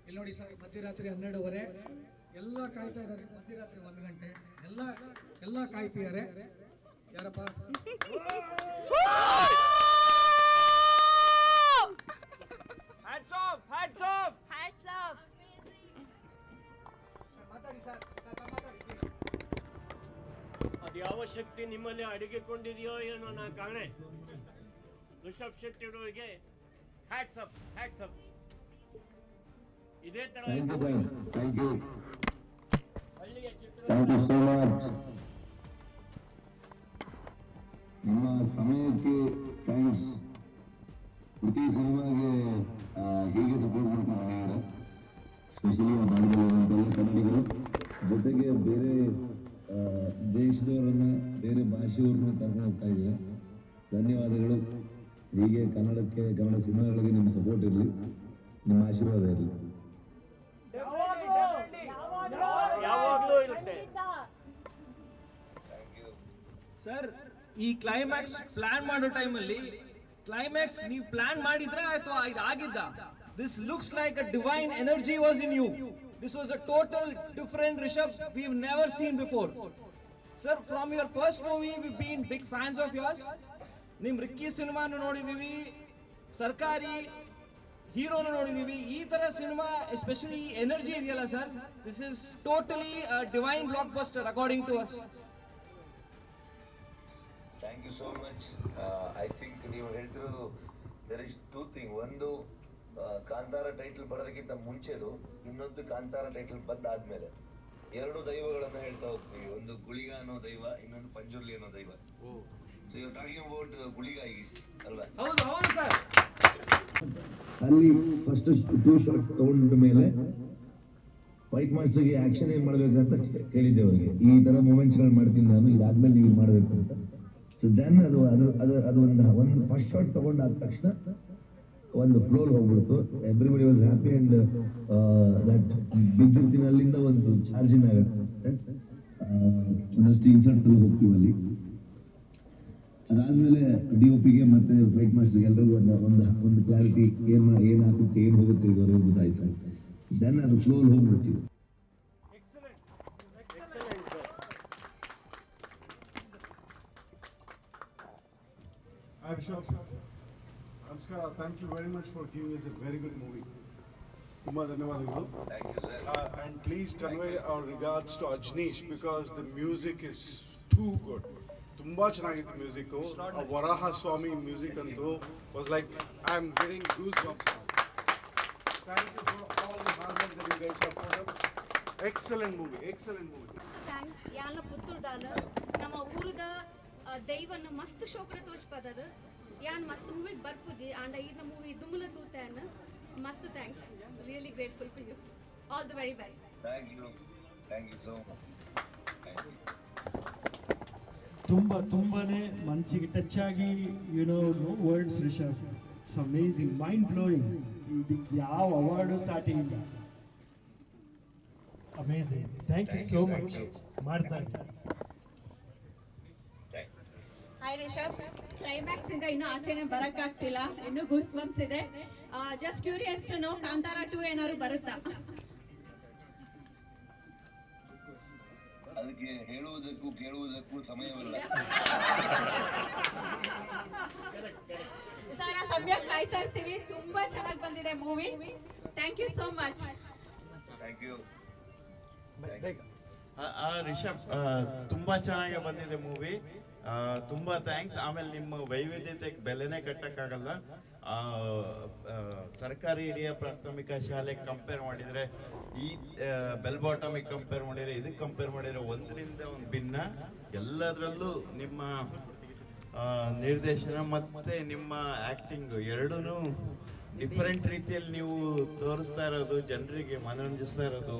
ಇಲ್ಲಿ ನೋಡಿ ಸರ್ ಮಧ್ಯರಾತ್ರಿ ಹನ್ನೆರಡುವರೆ. ಎಲ್ಲ ಕಾಯ್ತಾ ಇದ್ದಾರೆ. ಮಧ್ಯರಾತ್ರಿ ಒಂದು ಗಂಟೆ. ಎಲ್ಲ ಎಲ್ಲ ಕಾಯ್ತಿದ್ದಾರೆ ಯಾರಪ್ಪ? Hats off hats off Hats off. Sir, ಮಾತಾಡಿ ಸರ್ ಅದು ಯಾವ ಶಕ್ತಿ ನಿಮ್ಮಲ್ಲಿ ಅಡಗಿಕೊಂಡಿದೆಯೋ ಏನೋ ನಾ ಕಾಣೆ ಋಷಭ್ ಶೆಟ್ಟಿ ಅವರಿಗೆ ಹ್ಯಾಟ್ಸ್ ಅಪ್ ಹ್ಯಾಟ್ಸ್ ಅಪ್ ಇದೇ ತರ. ಹಳ್ಳಿಯ ಚಿತ್ರ ಕರ್ಕೊಂಡು ಹೋಗ್ತಾ ಇದ್ದೀವಿ ಧನ್ಯವಾದಗಳು. ಹೀಗೆ ಕನ್ನಡಕ್ಕೆ ಕನ್ನಡ ಸಿನಿಮಾಗಳಿಗೆ ನಿಮ್ಮ ಸಪೋರ್ಟ್ ಇರಲಿ. ನಿಮ್ಮ ಆಶೀರ್ವಾದ ಇರಲಿ. ಸರ್ ಈ ಕ್ಲೈಮ್ಯಾಕ್ಸ್ ಪ್ಲಾನ್ ಮಾಡೋ ಟೈಮಲ್ಲಿ ಕ್ಲೈಮ್ಯಾಕ್ಸ್ ನೀವು ಪ್ಲಾನ್ ಮಾಡಿದ್ರೆ ಅಥವಾ ಇದು ಆಗಿದ್ದ? This looks like a divine energy was in you this was a total different Rishabh we never seen before sir from your first movie we been big fans of yours ನಿಮ್ Ricky ಸಿನಿಮಾನು ನೋಡಿದೀವಿ. ಸರ್ಕಾರಿ ಹೀರೋನು ನೋಡಿದೀವಿ. ಈ ತರ cinema especially energy ಇದೆಯಲ್ಲ sir this is totally divine blockbuster according to us thank you so much I think ನೀವು ಹೇಳ್ತಿರೋದು ದರ್ ಇಸ್ ಟೂ ಥಿಂಗ್ ಒಂದು ಕಾಂತಾರ ಟೈಟಲ್ ಬರೋದಕ್ಕಿಂತ ಮುಂಚೆದು ಇನ್ನೊಂದು ಕಾಂತಾರ ಟೈಟಲ್ ಬಂದಾದ್ಮೇಲೆ. ಎರಡು ದೈವಗಳನ್ನ ಹೇಳ್ತಾ ಹೋಗ್ತೀವಿ. ಒಂದು ಗುಳಿಗ ಅನ್ನೋ ದೈವ ಇನ್ನೊಂದು ಪಂಜುರ್ಲಿ ಅನ್ನೋ ದೈವ. So you talking about Guliga ಅಲ್ವಾ? ಹೌದು ಹೌದು ಸರ್. ಅಲ್ಲಿ ಫಸ್ಟ್ ಟೂ ಶಾಟ್ ತಗೊಂಡ ಮೇಲೆ ವೈಟ್ ಮಾಸ್ಟರ್ಗೆ ಆಕ್ಷನ್ ಏನ್ ಮಾಡ್ಬೇಕಂತ ಕೇಳಿದ್ದೆ ಅವರಿಗೆ. ಈ ತರ ಮೂಮೆಂಟ್ಸ್ಗಳು ಮಾಡ್ತೀನಿ ನಾನು ಇದಾದ್ಮೇಲೆ ನೀವು ಮಾಡ್ಬೇಕು ಅಂತ. ಸೊ ದೆನ್ ಅದು ಅದು ಅದು ಅದು ಒಂದು ಒಂದು ಫಸ್ಟ್ ಶಾಟ್ ತಗೊಂಡಾದ ತಕ್ಷಣ ಒಂದು ಫ್ಲೋಲ್ ಹೋಗ್ಬಿಡ್ತು. Everybody was happy and that ಅಲ್ಲಿಂದ ಒಂದು ಚಾರ್ಜಿಂಗ್ ಆಗುತ್ತೆ. ಒಂದಷ್ಟು ಇನ್ಸರ್ಟ್ ಹೋಗ್ತೀವಿ ಅಲ್ಲಿ. ಅದಾದ್ಮೇಲೆ ಡಿ ಒ ಪಿಗೆ ಮತ್ತೆ ಫೈಟ್ ಮಾಸ್ಟರ್ ಎಲ್ಲರಿಗೂ ಒಂದು ಒಂದು ಒಂದು ಕ್ಲಾರಿಟಿ ಏನ್ ಏನ್ ಹಾಕುತ್ತೆ ಏನ್ ಹೋಗುತ್ತೆ ಇದುವರೆಗೂ ಗೊತ್ತಾಯ್ತು. ದೆನ್ ಅದು ಫ್ಲೋ ಹೋಗ್ಬಿಡ್ತೀವಿ. Hi, Bishop. Namaskar. Thank you very much for giving us a very good movie. ತುಂಬಾ ಧನ್ಯವಾದಗಳು thank you sir Uh, and please convey our regards to Ajneesh because the music is too good. ತುಂಬಾ ಚೆನ್ನಾಗಿತ್ತು music Varaha Swami music ಅಂತೂ was like I am getting goose bumps thank you for all the hard work that you guys have put up excellent movie excellent movie thanks ಯಾನ ಪುತ್ತೂರ್ದಾನ ನಮ್ಮ ಊರದ ಆ, ದೈವನ ಮಸ್ತ್ ಶೋಕರ ತೋರ್ಸ್ಪದರ್ ಯಾನ್ ಮಸ್ತ್ ಮೂವಿಗೆ ಬರ್ಪುಜಿ ಆಂಡ ಈರ್ನ ಮೂವಿ ದುಮುಲ ತೂತಾನ ಮಸ್ತ್ thanks really grateful for you all the very best thank you thank you so much you ತುಂಬ ತುಂಬಾನೇ ಮನಸ್ಸಿಗೆ ಟಚ್ ಆಗಿ you know no words Rishabh it's amazing mind blowing ಇದಕ್ಕೆ ಯಾವ ಅವಾರ್ಡು ಸ್ಟಾರ್ಟಿಂಗ್ ಇಲ್ಲ. Amazing thank you so much ಮಾಡ್ತಾ ಇದ್ದೀನಿ. Hi Rishabh climax ಇಂದ ಇನ್ನೂ ಆಚೆನೆ ಬರಕ್ಕಾಗ್ತಿಲ್ಲ. ಇನ್ನು ಗೂಸ್ ಬಂಪ್ಸ್ ಇದೆ just curious to know Kantara two ಏನಾದ್ರು ಬರುತ್ತಾ? ಅದಕ್ಕೆ ಹೇಳುವುದಕ್ಕೂ ಕೇಳುವುದಕ್ಕೂ ಸಮಯವಿಲ್ಲ. ಸರ್ ಸಮಯ ಕಾಯ್ತಾ ಇರ್ತೀವಿ. ತುಂಬಾ ಚೆನ್ನಾಗಿ ಬಂದಿದೆ movie thank you so much thank you Rishabh ತುಂಬಾ ಚೆನ್ನಾಗಿ ಬಂದಿದೆ ಮೂವಿ ತುಂಬಾ ಥ್ಯಾಂಕ್ಸ್ ಆಮೇಲೆ ನಿಮ್ಮ ವೈವಿಧ್ಯತೆಗೆ ಬೆಲೆನೇ ಕಟ್ಟಕ್ಕಾಗಲ್ಲ. ಸರ್ಕಾರಿ ಹಿರಿಯ ಪ್ರಾಥಮಿಕ ಶಾಲೆಗೆ ಕಂಪೇರ್ ಮಾಡಿದ್ರೆ ಈ ಬೆಲ್ ಬಾಟಮಿಗೆ ಕಂಪೇರ್ ಮಾಡಿದ್ರೆ ಇದಕ್ಕೆ ಕಂಪೇರ್ ಮಾಡಿದ್ರೆ ಒಂದರಿಂದ ಒಂದು ಭಿನ್ನ. ಎಲ್ಲದರಲ್ಲೂ ನಿಮ್ಮ ನಿರ್ದೇಶನ ಮತ್ತೆ ನಿಮ್ಮ ಆಕ್ಟಿಂಗ್ ಎರಡೂ ಡಿಫರೆಂಟ್ ರೀತಿಯಲ್ಲಿ ನೀವು ತೋರಿಸ್ತಾ ಇರೋದು, ಜನರಿಗೆ ಮನರಂಜಿಸ್ತಾ ಇರೋದು.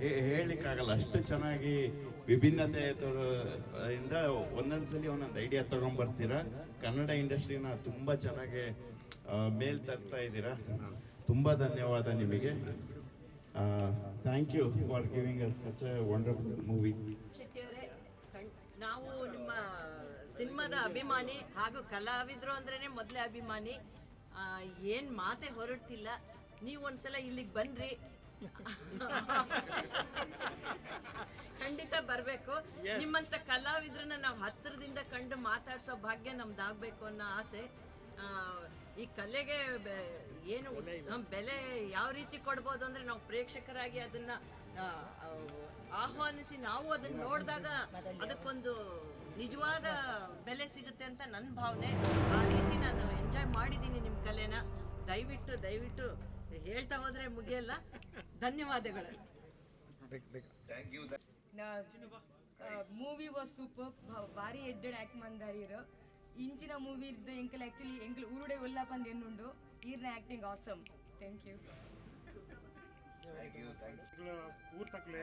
ಹೇಳಲಿಕ್ಕಾಗಲ್ಲ. ಅಷ್ಟು ಚೆನ್ನಾಗಿ ವಿಭಿನ್ನತೆ ಇಂದ ಒಂದೊಂದ್ಸಲಿ ಒಂದೊಂದು ಐಡಿಯಾ ತಗೊಂಡ್ಬರ್ತೀರಾ ಕನ್ನಡ ಇಂಡಸ್ಟ್ರಿನ ತುಂಬಾ ಚೆನ್ನಾಗಿ ಮೇಲ್ ತರ್ತಾ ಇದ್ದೀರಾ? ತುಂಬಾ ಧನ್ಯವಾದ ನಿಮಗೆ. Thank you for giving us such a wonderful movie ನಾವು ನಿಮ್ಮ ಸಿನಿಮಾದ ಅಭಿಮಾನಿ ಹಾಗೂ ಕಲಾವಿದರು ಅಂದ್ರೆ ಮೊದಲೇ ಅಭಿಮಾನಿ. ಏನ್ ಮಾತೆ ಹೊರಡ್ತಿಲ್ಲ. ನೀವು ಒಂದ್ಸಲ ಇಲ್ಲಿಗೆ ಬಂದ್ರಿ. ಖಂಡಿತ ಬರಬೇಕು. ನಿಮ್ಮಂತ ಕಲಾವಿದ್ರನ್ನ ನಾವು ಹತ್ತಿರದಿಂದ ಕಂಡು ಮಾತಾಡ್ಸೋ ಭಾಗ್ಯ ನಮ್ದಾಗ್ಬೇಕು ಅನ್ನೋ ಆಸೆ. ಆ, ಈ ಕಲೆಗೆ ಏನು ನಮ್ ಬೆಲೆ ಯಾವ ರೀತಿ ಕೊಡ್ಬೋದು ಅಂದ್ರೆ ನಾವು ಪ್ರೇಕ್ಷಕರಾಗಿ ಅದನ್ನ ಆಹ್ವಾನಿಸಿ ನಾವು ಅದನ್ನ ನೋಡಿದಾಗ ಅದಕ್ಕೊಂದು ನಿಜವಾದ ಬೆಲೆ ಸಿಗುತ್ತೆ ಅಂತ ನನ್ನ ಭಾವನೆ. ಆ ರೀತಿ ನಾನು ಎಂಜಾಯ್ ಮಾಡಿದ್ದೀನಿ ನಿಮ್ಮ ಕಲೆನ. ದಯವಿಟ್ಟು ದಯವಿಟ್ಟು ಹೇಳ್ತಾ ಹೋದ್ರೆ ಮುಗಿಯಲ್ಲ. ಧನ್ಯವಾದಗಳು. Thank you movie was super ಭಾರಿ ಎಡ್ಡೆಡ್ ಆಕ್ಟ್ ಮಂದಾರಿರು. ಇಂಚಿನ ಮೂವಿ ಇದ್ದು ಎಂಕಲ್ ಆಕ್ಚುಲಿ ಎಂಕಲ್ ಊರುಡೆ ಒಲ್ಲ ಪಂದ್ ಎನ್ನುಂಡು ಈರ್ನ acting awesome thank you thank you thank you ಊರ್ ತಕ್ಲೆ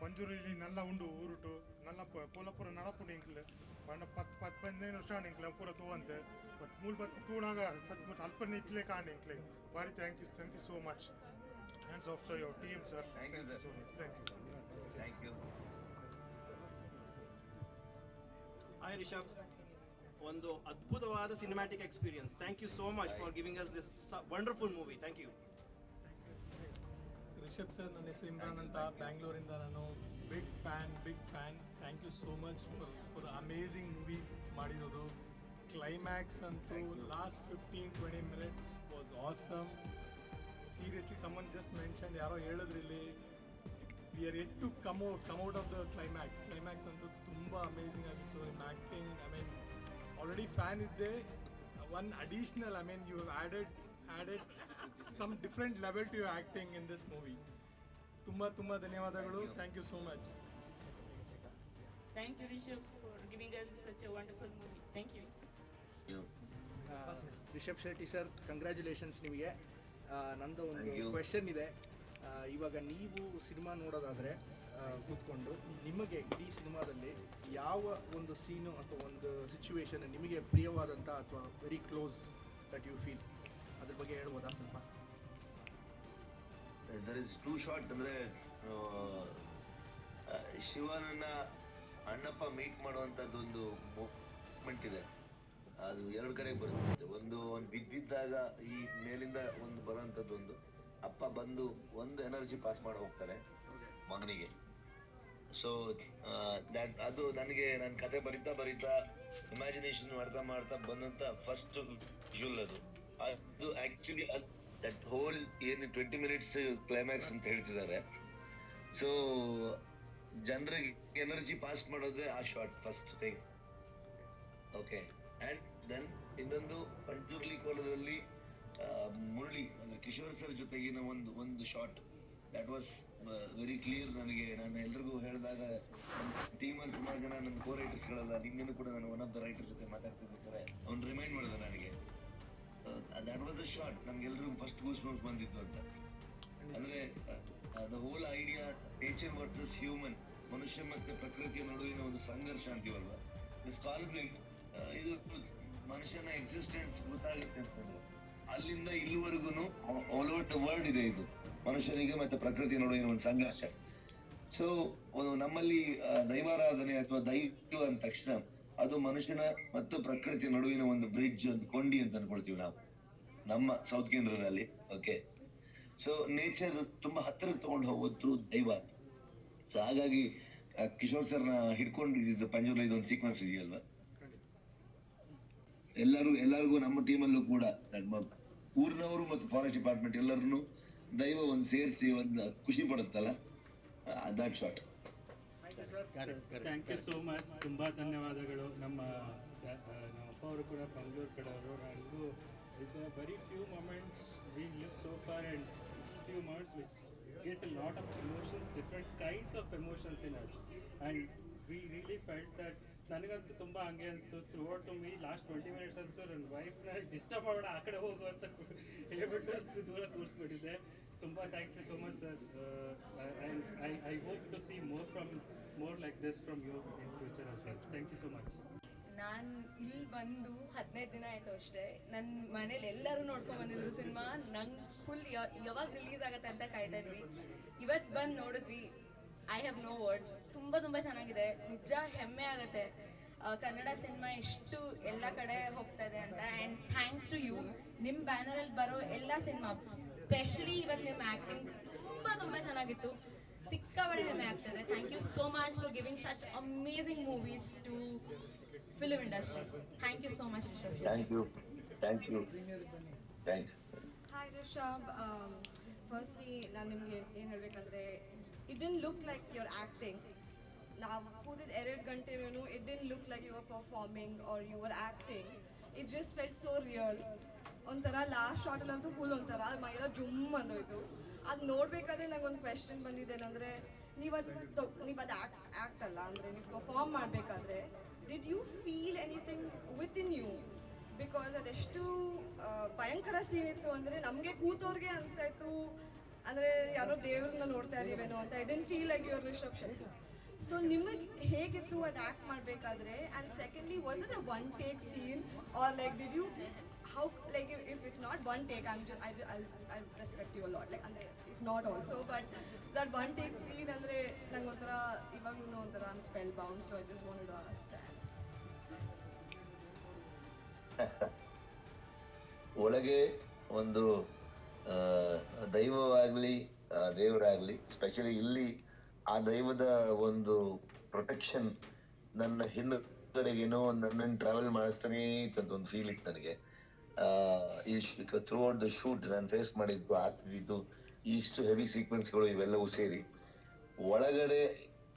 ಪಂಜೂರಲ್ಲಿ ನಲ್ಲ ಉಂಡು ಊರುಟು ನಲ್ಲ ಕೋಲಪುರ ಪೋಲಪುರ ನಡಪುಂಡು ಇಂಕ್ಲೆ ಪಂಡ ಪತ್ ಪತ್ ಪದಿನೈದು ವರ್ಷ ಇಂಕ್ಲೆ ಪೂರ ತೂವಂತೆ. ಬಟ್ ಮೂಲ್ ಬತ್ ತೂಣಾಗ ಸತ್ಮುಟ್ ಅಲ್ಪ ನಿಂಕ್ಲೆ ಕಾಣ್ ಇಂಕ್ಲೆ ಭಾರಿ thank you thank you so much hands off to your team sir thank you so much thank you thank you hi Rishabh ಒಂದು ಅದ್ಭುತವಾದ cinematic experience thank you so much for giving us this wonderful movie thank you Rishabh sir ನನ್ನ ಹೆಸರು ಇಮ್ರಾನ್ ಅಂತ ಬ್ಯಾಂಗ್ಳೂರಿಂದ ನಾನು big fan big fan thank you so much for for amazing movie ಮಾಡಿರೋದು. Climax ಅಂತೂ last fifteen twenty minutes was awesome seriously someone just mention ಯಾರೋ ಹೇಳಿದ್ರಿಲ್ಲಿ we are yet to come out come out of the climax climax ಅಂತೂ ತುಂಬ amazing ಆಗಿತ್ತು. In acting I mean already fan ಇದ್ದೆ. One additional I mean you added added some different level to you acting in this movie ತುಂಬ ತುಂಬ ಧನ್ಯವಾದಗಳು. Thank you so much thank you Rishabh, for giving us such a wonderful movie. Thank you. Rishabh Shetty sir congratulations ನಿಮಗೆ. ಆ, ನಂದು ಒಂದು. Question ಇದೆ. ಆ, ಇವಾಗ ನೀವು ಸಿನಿಮಾ ನೋಡೋದಾದರೆ ಕೂತ್ಕೊಂಡು ನಿಮಗೆ ಇಡೀ ಸಿನಿಮಾದಲ್ಲಿ ಯಾವ ಒಂದು ಸೀನು ಅಥವಾ ಒಂದು ಸಿಚುವೇಶನ್ ನಿಮಗೆ ಪ್ರಿಯವಾದಂಥ ಅಥವಾ very close that you feel ಅದ್ರ ಬಗ್ಗೆ ಹೇಳ್ಬೋದಾ ಸ್ವಲ್ಪ? ದರ್ ಇಸ್ ಟೂ ಶಾರ್ಟ್ ಅಂದ್ರೆ ಶಿವನನ್ನ ಅಣ್ಣಪ್ಪ ಮೀಟ್ ಮಾಡುವಂತದ್ದೊಂದು ಮೂವ್ಮೆಂಟ್ ಇದೆ. ಅದು ಎರಡು ಕಡೆ ಬರುತ್ತೆ ಒಂದು ಒಂದು ಬಿದ್ದಿದ್ದಾಗ ಈ ಮೇಲಿಂದ ಒಂದು ಬರುವಂತದ್ದೊಂದು ಅಪ್ಪ ಬಂದು ಒಂದು ಎನರ್ಜಿ ಪಾಸ್ ಮಾಡಿ ಹೋಗ್ತಾರೆ ಮಗನಿಗೆ. ಸೊ ಅದು ನನಗೆ ನನ್ನ ಕತೆ ಬರಿತಾ ಬರಿತಾ ಇಮ್ಯಾಜಿನೇಷನ್ ಮಾಡ್ತಾ ಮಾಡ್ತಾ ಬಂದಂತ ಫಸ್ಟ್ ಅದು ಅದು. ಆಕ್ಚುಲಿ ದಟ್ ಹೋಲ್ ಏನು ಟ್ವೆಂಟಿ ಮಿನಿಟ್ಸ್ ಕ್ಲೈಮ್ಯಾಕ್ಸ್ ಅಂತ ಹೇಳ್ತಿದ್ದಾರೆ. ಸೊ ಜನರಿಗೆ ಎನರ್ಜಿ ಪಾಸ್ ಮಾಡೋದೇ ಆ shot first thing okay and then ಇನ್ನೊಂದು ಪಂಚುರ್ಲಿ ಕೋಲದಲ್ಲಿ ಮುರಳಿ, ಅಂದ್ರೆ ಕಿಶೋರ್ ಸರ್ ಜೊತೆಗಿನ ಒಂದು ಒಂದು shot that was very clear ನನಗೆ. ನಾನು ಎಲ್ರಿಗೂ ಹೇಳಿದಾಗ ಟೀಮಲ್ಲಿ ಸುಮಾರು ಜನ ನನ್ನ ಕೋ ರೈಟರ್ಸ್ಗಳೆಲ್ಲ ನಿನ್ನೆನೂ ಕೂಡ ನಾನು ಒನ್ ಆಫ್ ದ ರೈಟರ್ ಜೊತೆ ಮಾತಾಡ್ತಿದ್ದೆ ಅವ್ನು ರಿಮೈಂಡ್ ಮಾಡಿದೆ ನನಗೆ. ದಟ್ ವಾಸ್ ಅ ಶಾರ್ಟ್ ನಮ್ಗೆಲ್ರಿಗೂ ಫಸ್ಟ್ ಗೂಸ್ ಬಂಪ್ಸ್ ಬಂದಿತ್ತು ಅಂತ. ಅಂದ್ರೆ the whole idea nature versus human ಮನುಷ್ಯ ಮತ್ತೆ ಪ್ರಕೃತಿಯ ನಡುವಿನ ಒಂದು ಸಂಘರ್ಷ ಅಂತೀವಲ್ವಾ? ದಿಸ್ ಕಾನ್ಫ್ಲಿಕ್ಟ್ ಇದು ಮನುಷ್ಯನ ಎಕ್ಸಿಸ್ಟೆನ್ಸ್ ಗೊತ್ತಾಗುತ್ತೆ ಅಂತಂದ್ರೆ, ಅಲ್ಲಿಂದ ಇಲ್ಲಿವರೆಗೂ ಆಲ್ ಓವರ್ ದ ವರ್ಲ್ಡ್ ಇದೆ ಇದು. ಮನುಷ್ಯನಿಗೆ ಮತ್ತೆ ಪ್ರಕೃತಿ ನಡುವಿನ ಒಂದು ಸಂಘರ್ಷ. ಸೊ ನಮ್ಮಲ್ಲಿ ದೈವಾರಾಧನೆ ಅಥವಾ ದೈವ ಅಂದ ತಕ್ಷಣ, ಅದು ಮನುಷ್ಯನ ಮತ್ತು ಪ್ರಕೃತಿ ನಡುವಿನ ಒಂದು ಬ್ರಿಡ್ಜ್ ಒಂದು ಕೊಂಡಿ ಅಂತ ಅನ್ಕೊಳ್ತೀವಿ ನಾವು. ನಮ್ಮ ಸೌತ್ ಕೇಂದ್ರದಲ್ಲಿ ಓಕೆ ಸೊ ನೇಚರ್ ತುಂಬಾ ಹತ್ತಿರ ತಗೊಂಡು ಹೋಗೋದ್ರು ದೈವ ಸೊ ಹಾಗಾಗಿ ಕಿಶೋರ್ ಸರ್ನ ಹಿಡ್ಕೊಂಡಿದ್ದು ಪಂಜುರ್ಲ ಇದೊಂದು ಸೀಕ್ವೆನ್ಸ್ ಇದೆಯಲ್ವಾ? ಎಲ್ಲರೂ, ಎಲ್ಲರಿಗೂ ನಮ್ಮ ಟೀಮಲ್ಲೂ ಕೂಡ ನಮ್ಮ ಊರಿನವರು ಮತ್ತು ಫಾರೆಸ್ಟ್ ಡಿಪಾರ್ಟ್ಮೆಂಟ್ ಎಲ್ಲರನ್ನು ದೈವ ಒಂದು ಸೇರಿಸಿ ಒಂದು ಖುಷಿ ಪಡುತ್ತಲ್ಲ? That shot thank you so much ತುಂಬ ಧನ್ಯವಾದಗಳು. ನಮ್ಮ ಅಪ್ಪ ಅವರು ಕೂಡ ಬೆಂಗಳೂರು ಕಡೆಯವರು ನನಗೂ ಇದು very few moments we live so far and few moments which get a lot of emotions different kinds of emotions in us and we really felt that ನನಗಂತೂ ತುಂಬ ಹಂಗೆ ಅನಿಸ್ತು. Throughout the movie last twenty minutes ಅಂತೂ ನನ್ನ ವೈಫ್ನ disturb ಮಾಡೋಣ, ಆ ಕಡೆ ಹೋಗು ಅಂತ ಕು- ಹೇಳ್ಬಿಟ್ಟು ಅಷ್ಟು ದೂರ ಕೂರಿಸ್ಬಿಟ್ಟಿದ್ದೆ. ತುಂಬ thank you so much sir and I I hope to see more from more like this from you in future as well. Thank you so much ನಾನು ಇಲ್ಲಿ ಬಂದು ಹದಿನೈದು ದಿನ ಆಯ್ತು ಅಷ್ಟೇ. ನನ್ನ ಮನೇಲಿ ಎಲ್ಲರೂ ನೋಡ್ಕೊಂಡ್ ಬಂದಿದ್ರು ಸಿನಿಮಾ. ನಂಗೆ ಫುಲ್ ಯಾವಾಗ ರಿಲೀಸ್ ಆಗುತ್ತೆ ಅಂತ ಕಾಯ್ತಾ ಇದ್ವಿ. ಇವತ್ತು ಬಂದು ನೋಡಿದ್ವಿ. ಐ ಹ್ಯಾವ್ ನೋ ವರ್ಡ್ಸ್ ತುಂಬ ತುಂಬ ಚೆನ್ನಾಗಿದೆ. ನಿಜ ಹೆಮ್ಮೆ ಆಗುತ್ತೆ. ಕನ್ನಡ ಸಿನಿಮಾ ಎಷ್ಟು ಎಲ್ಲ ಕಡೆ ಹೋಗ್ತಾ ಇದೆ ಅಂತ. ಆ್ಯಂಡ್ ಥ್ಯಾಂಕ್ಸ್ ಟು ಯು ನಿಮ್ಮ ಬ್ಯಾನರಲ್ಲಿ ಬರೋ ಎಲ್ಲ ಸಿನಿಮಾ ಸ್ಪೆಷಲಿ ಇವತ್ತು ನಿಮ್ಮ ಆ್ಯಕ್ಟಿಂಗ್ ತುಂಬ ತುಂಬ ಚೆನ್ನಾಗಿತ್ತು. ಸಿಕ್ಕಾಪಟ್ಟೆ ಹೆಮ್ಮೆ ಆಗ್ತದೆ thank you so much for giving such amazing movies to film industry thank you so much Rishab thank you thank you thanks hi Rishab firstly ನಾನು ನಿಮಗೆ ಏನು ಹೇಳಬೇಕಂದ್ರೆ it didn't look like your acting ನಾವು ಕೂದಿದ ಎರಡು ಗಂಟೆನೂ it didn't look like your performing or your acting it just felt so real ಒಂಥರ last ಶಾರ್ಟಲ್ಲಂತೂ full ಒಂಥರ ಮೈಯೆಲ್ಲ ಜುಮ್ ಅಂದೋಯ್ತು ಅದು ನೋಡಬೇಕಾದ್ರೆ ನಂಗೆ ಒಂದು ಕ್ವೆಶನ್ ಬಂದಿದ್ದೇನೆಂದರೆ ನೀವು ಅದು ನೀವು ಅದು ಆ್ಯಕ್ಟ್ ಆ್ಯಕ್ಟ್ ಅಲ್ಲ ಅಂದರೆ ನೀವು ಪರ್ಫಾರ್ಮ್ ಮಾಡಬೇಕಾದ್ರೆ did you feel anything with in you because ಅದೆಷ್ಟು ಭಯಂಕರ ಸೀನ್ ಇತ್ತು ಅಂದರೆ ನಮಗೆ ಕೂತವ್ರಿಗೆ ಅನಿಸ್ತಾ ಇತ್ತು, ಅಂದರೆ ಯಾರೋ ದೇವ್ರನ್ನ ನೋಡ್ತಾ ಇದೀವೇನೋ ಅಂತ. I didn't feel like your Rishabh so ನಿಮಗೆ ಹೇಗಿತ್ತು ಅದು ಆ್ಯಕ್ಟ್ ಮಾಡಬೇಕಾದ್ರೆ? And secondly was it a one take scene or like did you how like if it's not one take I I I respect you lot like ಅಂದರೆ if not also but that one take scene ಅಂದರೆ ನಂಗೆ ಒಂಥರ ಇವಾಗಲೂ ಒಂಥರ spellbound so I just want to ask ಒಳಗೆ ಒಂದು ದೈವವಾಗಲಿ ದೇವರಾಗಲಿ specially ಇಲ್ಲಿ ಆ ದೈವದ ಒಂದು ಪ್ರೊಟೆಕ್ಷನ್ ನನ್ನ ಹಿಂದುಗಡೆಗೇನೋ ನನ್ನ ಟ್ರಾವೆಲ್ ಮಾಡಿಸ್ತಾನೆ ಅಂತ ಒಂದು ಫೀಲ್ ಇತ್ತು ನನಗೆ. ಥ್ರೂ ಔಟ್ ದ ಶೂಟ್ ನಾನು ಫೇಸ್ ಮಾಡಿದ್ದು ಆಗ್ತಿದ್ದು ಇಷ್ಟು ಹೆವಿ ಸೀಕ್ವೆನ್ಸ್ಗಳು ಇವೆಲ್ಲವೂ ಸೇರಿ. ಒಳಗಡೆ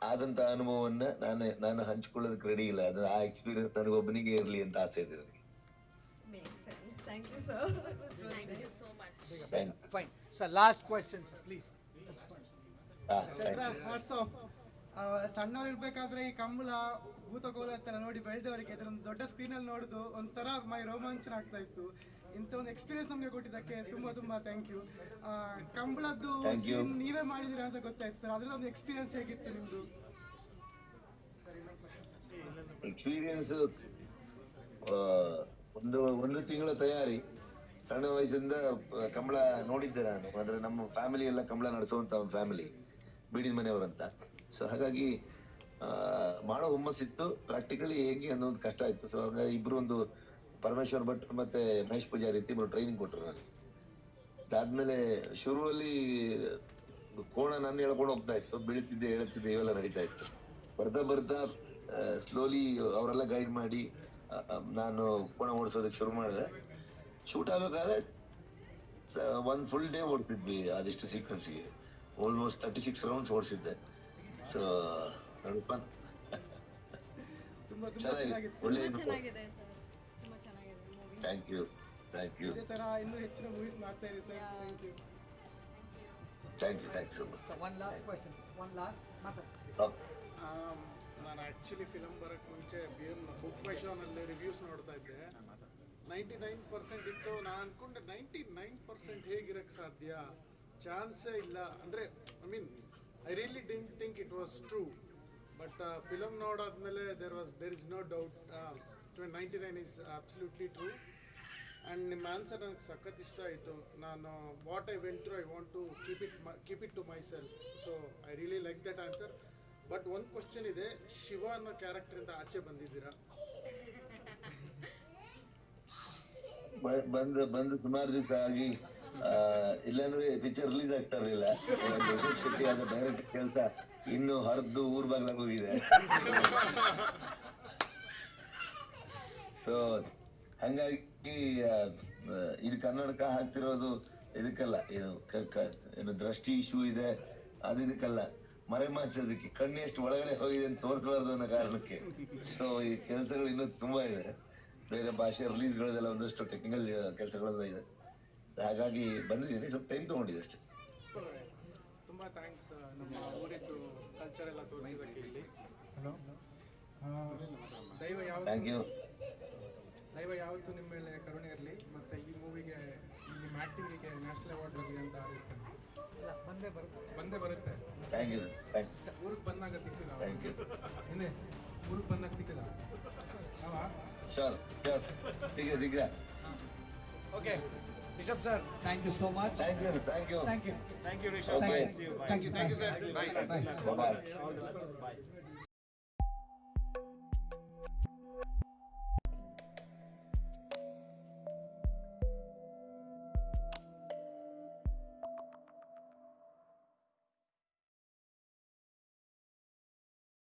ಆದಂತ ಅನುಭವವನ್ನ ನಾನು ನಾನು ಹಂಚ್ಕೊಳ್ಳೋದಕ್ಕೆ ರೆಡಿ ಇಲ್ಲ. ಅದು ಆ ಎಕ್ಸ್ಪೀರಿಯನ್ಸ್ ನನಗೊಬ್ಬನಿಗೆ ಇರಲಿ ಅಂತ ಆಸೆ ಇದೆ ನನಗೆ. Thank you, sir. Thank you so much. Thank Fine. So last question, sir, please. ಹಾ ಶೆಟ್ರ ಹಾಟ್ಸ್ ಆಫ್ ಸಣ್ಣವ್ರು ಇರ್ಬೇಕಾದ್ರೆ ಈ ಕಂಬಳ ಭೂತಕೋಲ ಅಂತ ನೋಡಿ ಬೆಳೆದವರಿಗೆ ಅದರೊಂದು ದೊಡ್ಡ ಸ್ಕ್ರೀನಲ್ಲಿ ನೋಡುದು ಒಂಥರ ಮೈ ರೋಮಾಂಚನ ಆಗ್ತಾ ಇತ್ತು ಇಂಥ ಒಂದು ಎಕ್ಸ್ಪೀರಿಯನ್ಸ್ ನಮಗೆ ಕೊಟ್ಟಿದ್ದಕ್ಕೆ ತುಂಬಾ ತುಂಬಾ ಥ್ಯಾಂಕ್ ಯು ಕಂಬಳದ್ದು ನೀವೇ ಮಾಡಿದಿರಾ ಅಂತ ಗೊತ್ತಾಯ್ತು ಸರ್ ಅದ್ರಲ್ಲಿ ಒಂದು ಎಕ್ಸ್ಪೀರಿಯನ್ಸ್ ಹೇಗಿತ್ತು ನಿಮ್ದು ಎಕ್ಸ್ಪೀರಿಯನ್ಸ್ ಒಂದು ಒಂದು ತಿಂಗಳ ತಯಾರಿ ಸಣ್ಣ ವಯಸ್ಸಿಂದ ಕಂಬಳ ನೋಡಿದ್ದೆ ನಾನು. ಅಂದ್ರೆ ನಮ್ಮ ಫ್ಯಾಮಿಲಿ ಎಲ್ಲ ಕಂಬಳ ನಡೆಸುವಂತ ಒಂದು ಫ್ಯಾಮಿಲಿ ಬೀಡಿನ ಮನೆಯವರಂತ. ಸೊ ಹಾಗಾಗಿ ಮಾಡೋ ಹುಮ್ಮಸ್ಸಿತ್ತು. ಪ್ರಾಕ್ಟಿಕಲಿ ಹೇಗೆ ಅನ್ನೋದು ಕಷ್ಟ ಆಯ್ತು. ಸೊ ಹಾಗಾಗಿ ಇಬ್ರು ಒಂದು ಪರಮೇಶ್ವರ್ ಭಟ್ ಮತ್ತೆ ಮಹೇಶ್ ಪೂಜಾರಿ ರೀತಿ ಇಬ್ರು ಟ್ರೈನಿಂಗ್ ಕೊಟ್ಟರು ನಾನು ಅದಾದ್ಮೇಲೆ ಶುರುವಲ್ಲಿ ಕೋಣ ನಾನು ಹೇಳ್ಕೊಂಡು ಹೋಗ್ತಾ ಇತ್ತು. ಬೀಳ್ತಿದ್ದೆ ಹೇಳುತ್ತಿದ್ದೆ ಇವೆಲ್ಲ ನಡೀತಾ ಇತ್ತು. ಬರ್ತಾ ಬರ್ತಾ ಸ್ಲೋಲಿ ಅವರೆಲ್ಲ ಗೈಡ್ ಮಾಡಿ ನಾನು ಕೋಣ ಓಡಿಸೋದಕ್ಕೆ ಶುರು ಮಾಡಿದೆ. ಶೂಟ್ ಆಗಬೇಕಾದ್ರೆ ಒಂದು ಫುಲ್ ಡೇ ಓಡ್ತಿದ್ವಿ ಅದೆಷ್ಟು ಸೀಕ್ವೆನ್ಸ್ಗೆ ಆಲ್ಮೋಸ್ಟ್ ತರ್ಟಿ ಸಿಕ್ಸ್ ರೌಂಡ್ಸ್ ಓಡಿಸಿದ್ದೆ. ಸೊ ನೋಡಪ್ಪ. ತುಂಬಾ ತುಂಬಾ ಚೆನ್ನಾಗಿದೆ. ಒಳ್ಳೆ ತುಂಬಾ ಚೆನ್ನಾಗಿದೆ ಸರ್. ತುಂಬಾ ಚೆನ್ನಾಗಿದೆ movie thank you thank you ಇದೇ ತರ ಇನ್ನೂ ಹೆಚ್ಚಿನ ಮೂವೀಸ್ ಮಾಡ್ತಾ ಇರಿ sir. Thank you thank you thank you one one question one. ಮಾತಾಡಿ. ನಾನು ಆ್ಯಕ್ಚುಲಿ ಫಿಲಮ್ ಬರೋಕ್ಕೆ ಮುಂಚೆ ಬಿ ಎಂ ಬುಕ್ ಮೈ ಶೋನಲ್ಲಿ ರಿವ್ಯೂಸ್ ನೋಡ್ತಾ ಇದ್ದೆ. ನೈಂಟಿ ನೈನ್ ಪರ್ಸೆಂಟ್ ಇತ್ತು. ನಾನು ಅನ್ಕೊಂಡೆ ನೈಂಟಿ ನೈನ್ ಪರ್ಸೆಂಟ್ ಹೇಗಿರಕ್ಕೆ ಸಾಧ್ಯ? ಚಾನ್ಸೇ ಇಲ್ಲ. ಅಂದರೆ I mean I really didn't think it was true but film ನೋಡಾದ್ಮೇಲೆ there was there is no doubt ninety nine is absolutely true and ನಿಮ್ಮ ಆನ್ಸರ್ ನನಗೆ ಸಖತ್ ಇಷ್ಟ ಆಯಿತು. ನಾನು what I went through I want to keep it keep it to myself so I really like that answer but ಒಂದು question ಇದೆ, ಶಿವ ಅನ್ನೋ ಕ್ಯಾರೆಕ್ಟರಿಂದ ಆಚೆ ಬಂದಿದ್ದೀರಾ? ಬಂದು ಬಂದು ಸುಮಾರು ದಿವಸ ಆಗಿ ಇಲ್ಲಾಂದ್ರೆ ಪಿಕ್ಚರ್ ರಿಲೀಸ್ ಆಗ್ತಾ ಇರಲಿಲ್ಲ ಡೈರೆಕ್ಟ್ ಕೆಲಸ ಇನ್ನು ಹರಿದು ಊರ್ ಬಾಗ್ಲಾಗ ಹೋಗಿದೆ. ಸೊ ಹಂಗಾಗಿ ಇದು ಕನ್ನಡಕ ಹಾಕ್ತಿರೋದು ಇದಕ್ಕಲ್ಲ ಏನು ದೃಷ್ಟಿ ಇಶ್ಯೂ ಇದೆ ಅದು ಇದಕ್ಕಲ್ಲ ಮರೆಮಾಚೋದಕ್ಕೆ ಕಣ್ಣು ಎಷ್ಟು ಒಳಗಡೆ ಹೋಗಿದೆ ಅಂತ ತೋರಿಸಬಾರ್ದು ಅನ್ನೋ ಕಾರಣಕ್ಕೆ. ಸೊ ಈ ಕೆಲಸಗಳು ಇನ್ನೂ ತುಂಬಾ ಇದೆ. ಬೇರೆ ಭಾಷೆ ರಿಲೀಸ್ಗಳದೆಲ್ಲ ಒಂದಷ್ಟು ಟೆಕ್ನಿಕಲ್ ಕೆಲಸಗಳೆಲ್ಲ ಇದೆ. ಹಾಗಾಗಿ ಬಂದಿದ್ದೀನಿ. ಸ್ವಲ್ಪ ಟೈಮ್ ತಗೊಂಡಿದೆ ಅಷ್ಟೇ. ತುಂಬ ಥ್ಯಾಂಕ್ಸ್ ನಮ್ಮ ಊರಿದ್ದು ಕಲ್ಚರ್ ಎಲ್ಲ ತೋರಿಸಿದ್ದಕ್ಕೆ ಇಲ್ಲಿ. ಹಲೋ ದೈವ ಥ್ಯಾಂಕ್ ಯು ಯಾವತ್ತು ದೈವ ಯಾವತ್ತೂ ನಿಮ್ಮ ಮೇಲೆ ಕರುಣೆ ಇರಲಿ ಮತ್ತು ಈ ಮೂವಿಗೆ ನಿಮ್ಮ ಆ್ಯಕ್ಟಿಂಗಿಗೆ ನ್ಯಾಷನಲ್ ಅವಾರ್ಡ್ ಬರಲಿ ಅಂತ ಹಾರೈಸ್ತೇನೆ ಬಂದೇ ಬರುತ್ತೆ. ಬಂದೇ ಬರುತ್ತೆ. ಥ್ಯಾಂಕ್ ಯು ಸರ್ ಊರಿಗೆ ಬಂದಾಗ ಸಿಕ್ಕಿದ ಥ್ಯಾಂಕ್ ಯು ಇನ್ನೇ ಊರಿಗೆ ಬಂದಾಗ ಸಿಕ್ಕಿದ ಅವಾ ಸರ್ ಸರ್ ಸಿಗ್ರೆ ಸಿಗ್ರೆ okay Rishabh sir thank you so much thank you thank you thank you thank you Rishabh thank you thank you sir bye bye bye